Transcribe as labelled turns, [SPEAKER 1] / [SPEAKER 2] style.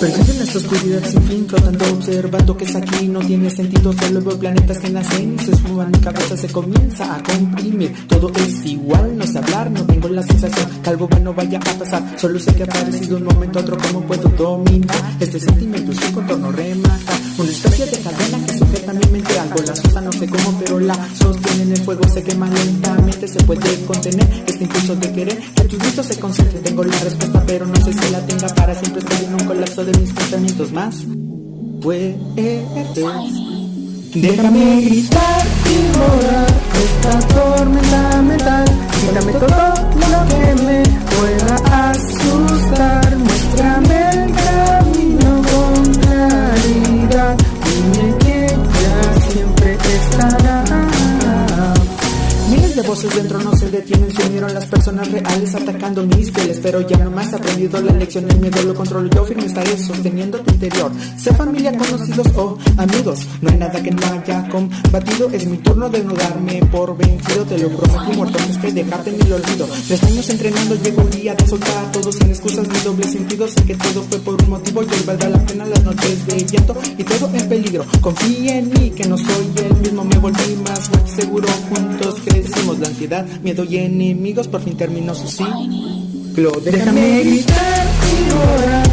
[SPEAKER 1] Perdido en esta oscuridad sin fin, flotando, observando que es aquí No tiene sentido, solo veo planetas que nacen se esfuman Mi cabeza se comienza a comprimir. Todo es igual, no sé hablar, no tengo la sensación Que algo bueno vaya a pasar. Solo sé que ha aparecido un momento a otro Cómo puedo dominar este sentimiento Su contorno remata Una especie de cadena que mente Algo. La asusta, no sé cómo, pero la sostiene en el fuego Se quema lentamente, se puede contener Este impulso de querer. Que tu grito se concentre Tengo la respuesta, pero no sé si la tenga para siempre. Estoy en un colapso de mis pensamientos más. Puedes. Déjame gritar y volar esta tormenta voces dentro no se detienen, se unieron las personas reales atacando mis pieles, pero ya no más aprendido la lección, el miedo lo controlo yo, firme estaré sosteniendo tu interior. Sé familia, conocidos o amigos, no hay nada que no haya combatido, es mi turno de nudarme por vencido, te lo prometí muerto antes que dejarte ni lo olvido. Tres años entrenando, llegó el día de soltar a todos sin excusas ni doble sentido, sé que todo fue por un motivo y hoy valdrá la pena las noches de llanto y todo en peligro. Confía en mí, que no soy el mismo, me volví más seguro juntos crecimos ojos de ansiedad, miedo y enemigos por fin terminó su ciclo. Déjame gritar y llorar.